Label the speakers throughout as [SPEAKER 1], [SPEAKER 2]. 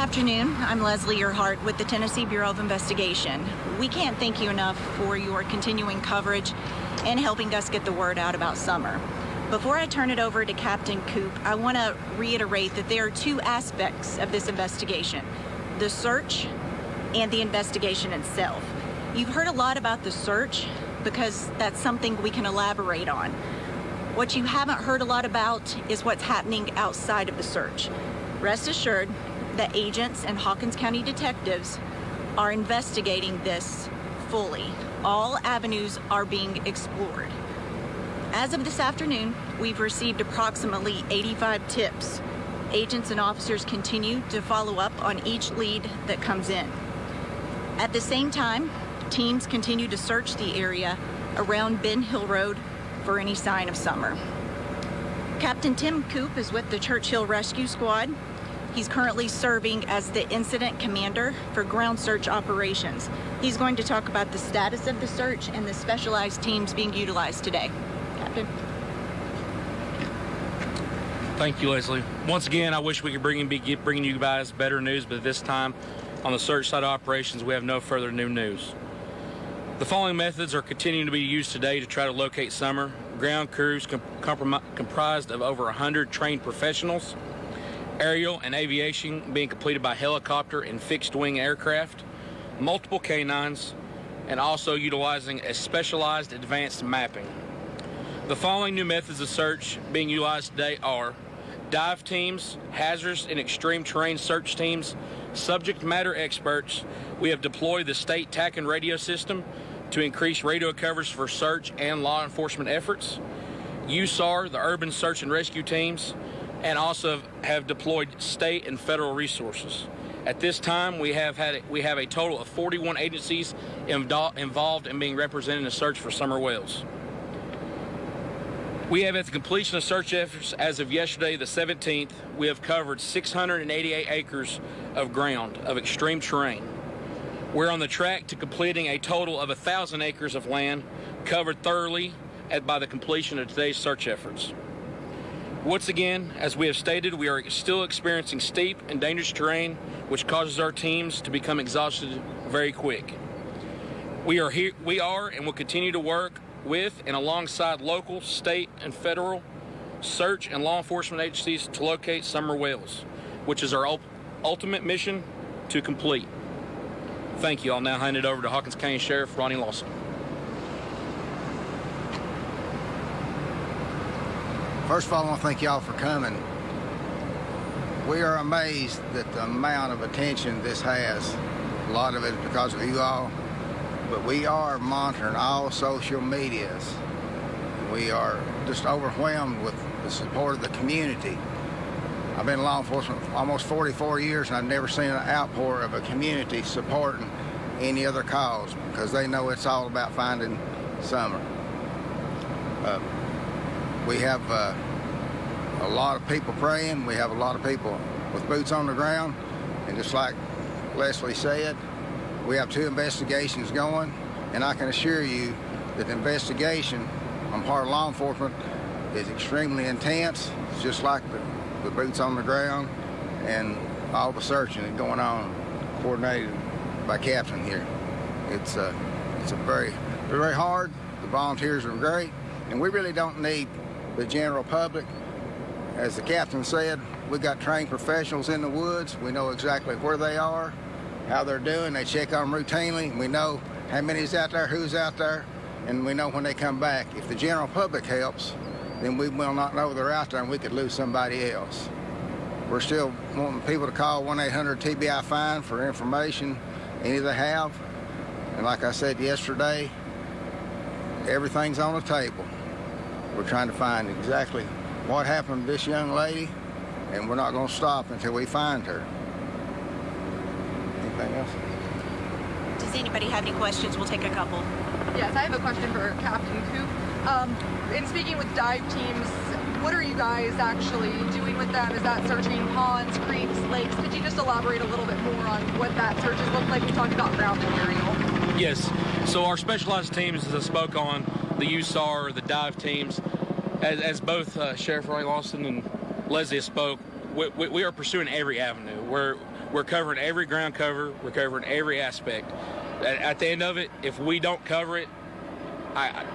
[SPEAKER 1] Afternoon. I'm Leslie Earhart with the Tennessee Bureau of Investigation. We can't thank you enough for your continuing coverage and helping us get the word out about summer. Before I turn it over to Captain Coop, I want to reiterate that there are two aspects of this investigation the search and the investigation itself. You've heard a lot about the search because that's something we can elaborate on. What you haven't heard a lot about is what's happening outside of the search. Rest assured that agents and Hawkins County detectives are investigating this fully. All avenues are being explored. As of this afternoon, we've received approximately 85 tips. Agents and officers continue to follow up on each lead that comes in. At the same time, teams continue to search the area around Ben Hill Road for any sign of summer. Captain Tim Coop is with the Church Hill Rescue Squad. He's currently serving as the incident commander for ground search operations. He's going to talk about the status of the search and the specialized teams being utilized today. Captain.
[SPEAKER 2] Thank you, Leslie. Once again, I wish we could bring be bringing you guys better news, but this time on the search side operations, we have no further new news. The following methods are continuing to be used today to try to locate Summer. Ground crews comp comprised of over 100 trained professionals, aerial and aviation being completed by helicopter and fixed wing aircraft, multiple canines, and also utilizing a specialized advanced mapping. The following new methods of search being utilized today are dive teams, hazardous and extreme terrain search teams, subject matter experts. We have deployed the state TACN radio system to increase radio coverage for search and law enforcement efforts. USAR, the urban search and rescue teams, and also have deployed state and federal resources. At this time, we have had we have a total of 41 agencies involved in being represented in the search for Summer Wells. We have, at the completion of search efforts as of yesterday, the 17th, we have covered 688 acres of ground of extreme terrain. We're on the track to completing a total of 1,000 acres of land covered thoroughly at, by the completion of today's search efforts. Once again, as we have stated, we are still experiencing steep and dangerous terrain, which causes our teams to become exhausted very quick. We are here, we are and will continue to work with and alongside local, state, and federal search and law enforcement agencies to locate Summer Wells, which is our ultimate mission to complete. Thank you. I'll now hand it over to Hawkins County Sheriff Ronnie Lawson.
[SPEAKER 3] First of all, I want to thank y'all for coming. We are amazed at the amount of attention this has. A lot of it is because of you all, but we are monitoring all social medias. We are just overwhelmed with the support of the community. I've been in law enforcement for almost 44 years and I've never seen an outpour of a community supporting any other cause because they know it's all about finding summer. Uh, we have uh, a lot of people praying. We have a lot of people with boots on the ground. And just like Leslie said, we have two investigations going. And I can assure you that the investigation on part of law enforcement is extremely intense. It's just like the the boots on the ground, and all the searching is going on, coordinated by captain here. It's a, uh, it's a very, very hard. The volunteers are great, and we really don't need the general public. As the captain said, we've got trained professionals in the woods. We know exactly where they are, how they're doing. They check on them routinely. We know how many's out there, who's out there, and we know when they come back. If the general public helps, then we will not know they're out there and we could lose somebody else. We're still wanting people to call 1-800-TBI-FIND for information, any they have. And like I said yesterday, everything's on the table. We're trying to find exactly what happened to this young lady, and we're not going to stop until we find her. Anything else?
[SPEAKER 1] Does anybody have any questions? We'll take a couple.
[SPEAKER 4] Yes, I have a question for Captain Coop. Um, in speaking with dive teams, what are you guys actually doing with them? Is that searching ponds, creeks, lakes? Could you just elaborate a little bit more on what that searches look like? You talked about ground material.
[SPEAKER 2] Yes. So our specialized teams, as I spoke on, the USAR, the dive teams, as, as both uh, Sheriff Ray Lawson and Leslie spoke, we, we, are pursuing every avenue. We're we're covering every ground cover. We're covering every aspect. At, at the end of it, if we don't cover it, I, I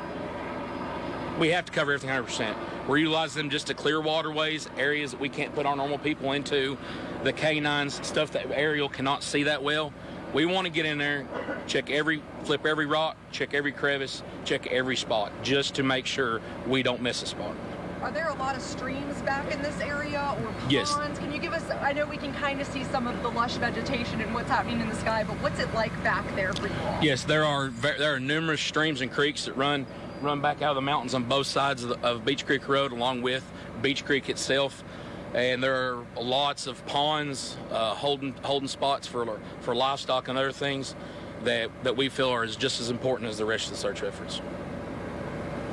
[SPEAKER 2] we have to cover everything 100%. We're utilizing them just to clear waterways, areas that we can't put our normal people into, the canines, stuff that aerial cannot see that well. We want to get in there, check every, flip every rock, check every crevice, check every spot, just to make sure we don't miss a spot.
[SPEAKER 4] Are there a lot of streams back in this area or ponds?
[SPEAKER 2] Yes.
[SPEAKER 4] Can you give us, I know we can kind of see some of the lush vegetation and what's happening in the sky, but what's it like back there for you all?
[SPEAKER 2] Yes, there are there are numerous streams and creeks that run run back out of the mountains on both sides of, the, of Beech Creek Road, along with Beech Creek itself. And there are lots of ponds, uh, holding holding spots for for livestock and other things that that we feel are just as important as the rest of the search efforts.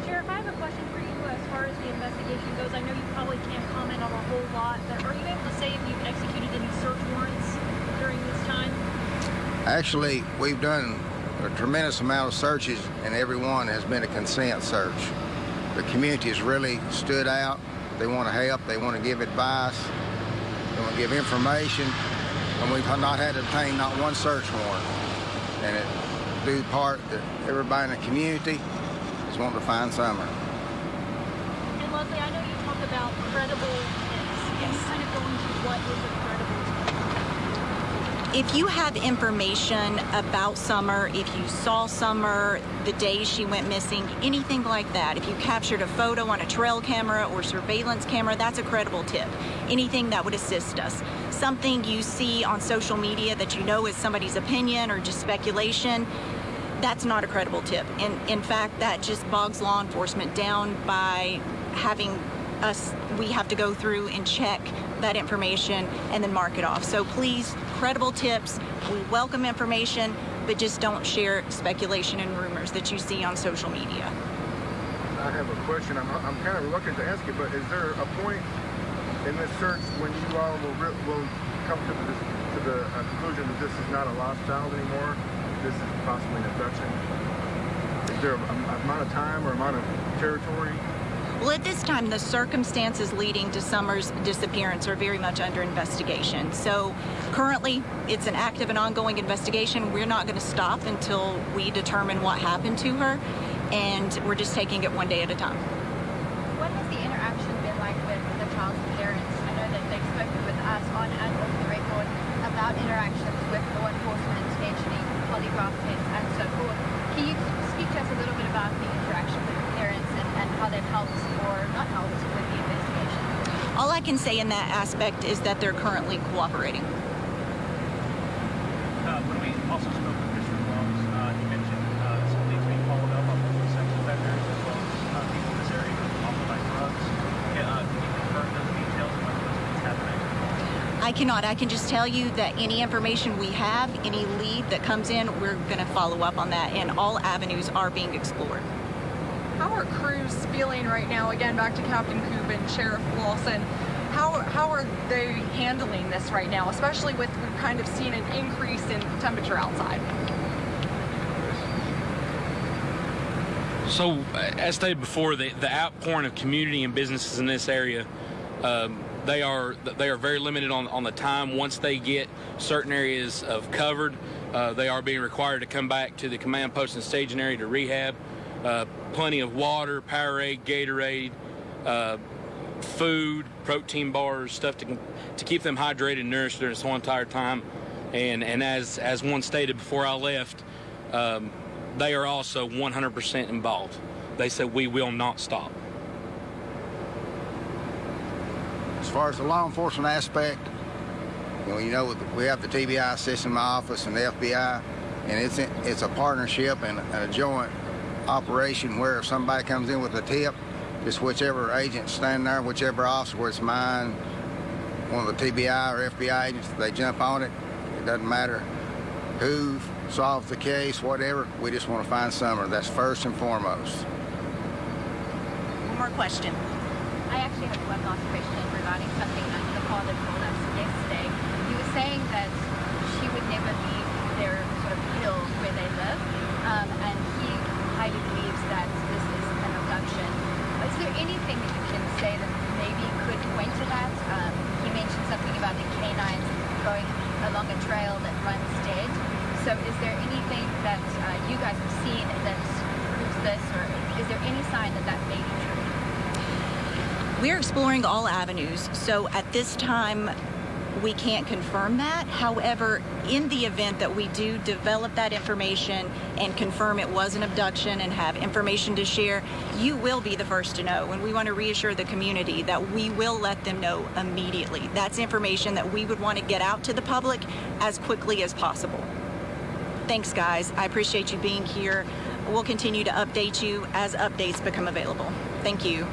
[SPEAKER 5] Sheriff, I have a question for you as far as the investigation goes. I know you probably can't comment on a whole lot, but are you able to say if you've executed any search warrants during this time?
[SPEAKER 3] Actually, we've done a tremendous amount of searches, and every one has been a consent search. The community has really stood out. They want to help. They want to give advice. They want to give information. And we've not had to obtain not one search warrant. And it due part that everybody in the community is wanting to find Summer.
[SPEAKER 5] And Leslie, I know you talked about credible tips. Can you kind of go into what is a credible tip?
[SPEAKER 1] If you have information about Summer, if you saw Summer the day she went missing, anything like that, if you captured a photo on a trail camera or surveillance camera, that's a credible tip. Anything that would assist us. Something you see on social media that you know is somebody's opinion or just speculation, that's not a credible tip. And in fact, that just bogs law enforcement down by having us, we have to go through and check that information and then mark it off. So please, credible tips. We welcome information, but just don't share speculation and rumors that you see on social media.
[SPEAKER 6] I have a question. I'm, I'm kind of reluctant to ask it, but is there a point in this search when you all will, will come to the, to the uh, conclusion that this is not a lost child anymore? This is possibly an abduction? Is there a, a amount of time or amount of territory?
[SPEAKER 1] Well, at this time, the circumstances leading to Summer's disappearance are very much under investigation. So currently, it's an active and ongoing investigation. We're not going to stop until we determine what happened to her, and we're just taking it one day at a time.
[SPEAKER 7] What has the interaction been like with the child's parents? I know that they've spoken with us on and off the record about interactions with law enforcement, scheduling, polygraph tests, and so forth. Can you speak to us a little bit about the interaction with the parents and, and how they've helped or not helped with the investigation?
[SPEAKER 1] All I can say in that aspect is that they're currently cooperating.
[SPEAKER 8] Uh, when we also spoke with Mr. Wells, uh, he mentioned uh, some things being followed up on local sex offenders as well as uh, people in this area who also like drugs. Yeah, uh, can you confirm those details and whether those things happening?
[SPEAKER 1] I cannot. I can just tell you that any information we have, any lead that comes in, we're going to follow up on that, and all avenues are being explored.
[SPEAKER 4] How are crews feeling right now? Again, back to Captain Coop and Sheriff Lawson. How, how are they handling this right now, especially with we've kind of seen an increase in temperature outside?
[SPEAKER 2] So, uh, as stated before, the, the outpouring of community and businesses in this area, um, they are they are very limited on, on the time. Once they get certain areas of covered, uh, they are being required to come back to the command post and staging area to rehab. Uh, plenty of water, Powerade, Gatorade, uh, food, protein bars, stuff to to keep them hydrated and nourished during this whole entire time. And and as as one stated before I left, um, they are also 100% involved. They said we will not stop.
[SPEAKER 3] As far as the law enforcement aspect, you know, you know we have the TBI system in my office and the FBI, and it's it's a partnership and a joint operation where if somebody comes in with a tip, just whichever agent standing there, whichever officer, whether it's mine, one of the TBI or FBI agents, they jump on it. It doesn't matter who solves the case, whatever. We just want to find Summer. That's first and foremost.
[SPEAKER 1] One more question.
[SPEAKER 7] I actually have one last question regarding something that the father told us yesterday. He was saying that she would never leave their sort of hill where they live, um, and he highly believes that this is an abduction. Is there anything that you can say that maybe could point to that? Um, he mentioned something about the canines going along sign that that may be true?
[SPEAKER 1] We're exploring all avenues, so at this time, we can't confirm that. However, in the event that we do develop that information and confirm it was an abduction and have information to share, you will be the first to know. And we want to reassure the community that we will let them know immediately. That's information that we would want to get out to the public as quickly as possible. Thanks, guys. I appreciate you being here. We'll continue to update you as updates become available. Thank you.